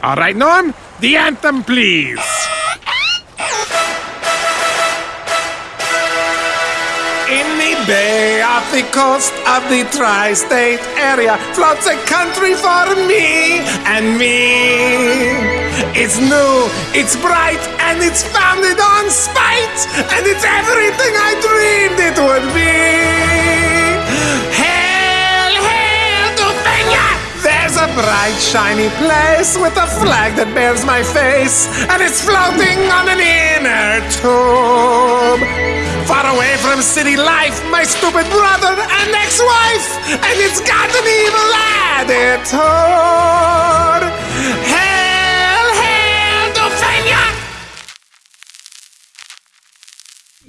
All right, Norm, the anthem, please. In the bay off the coast of the tri-state area floats a country for me and me. It's new, it's bright, and it's founded on spite, and it's everything I dreamed it would be. A bright, shiny place with a flag that bears my face, and it's floating on an inner tube. Far away from city life, my stupid brother and ex-wife, and it's got an evil attitude. Hail, hail to Fenya!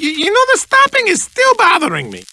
You, you know, the stopping is still bothering me.